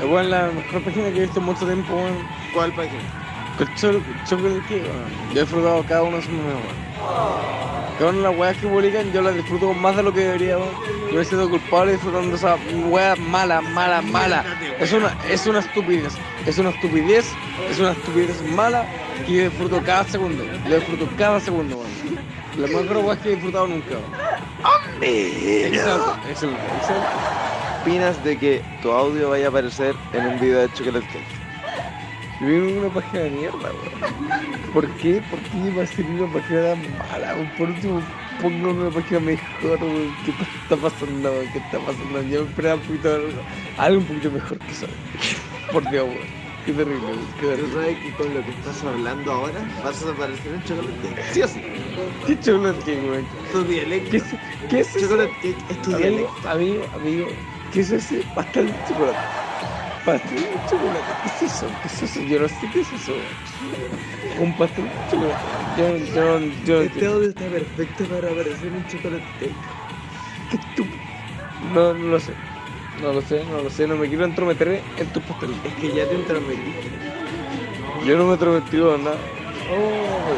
Es bueno, la mejor página que he visto en mucho tiempo, weón. ¿Cuál página? Chocolate Cake, weón. Yo he disfrutado cada uno de sus memes, weón. Cada una de las weas que publican, yo las disfruto más de lo que debería, weón. Yo me siento culpable disfrutando de esa wea mala, mala, mala. Es una, es una estupidez. Es una estupidez, es una estupidez mala que yo disfruto cada segundo. Lo disfruto cada segundo, weón. La mejor wea que he disfrutado nunca, weón. Excelente, excelente, excelente. Opinas de que tu audio vaya a aparecer en un video de Chocolate Cake? Yo vivo en una página de mierda, weón. ¿Por qué? ¿Por qué va a ser una página tan mala? weón? Por último, pongo una página mejor, weón. ¿Qué está pasando, weón? ¿Qué está pasando? Yo esperaba un poquito, algo un poquito mejor que eso. Por Dios, weón. Qué terrible, weón. Qué Pero terrible. sabes que con lo que estás hablando ahora vas a aparecer en Chocolate Cake. Sí o sí. ¿Qué chocolate cake, weón? Tu dialecto. ¿Qué es, qué es eso? Chocolate Cake es tu Amigo, dialecto. amigo, amigo, ¿qué es ese pastel de chocolate? Pastel de chocolate, ¿qué es eso? ¿Qué es eso? Yo no sé qué es eso. Un pastel de chocolate. Yo, yo, yo, Este audio está perfecto para aparecer en Chocolate Cake. qué estúpido. No, no lo sé. No lo sé, no lo sé, no me quiero entrometer en tus pasteles. Es que ya te entrometiste. Yo no me he entrometido en nada. Oh,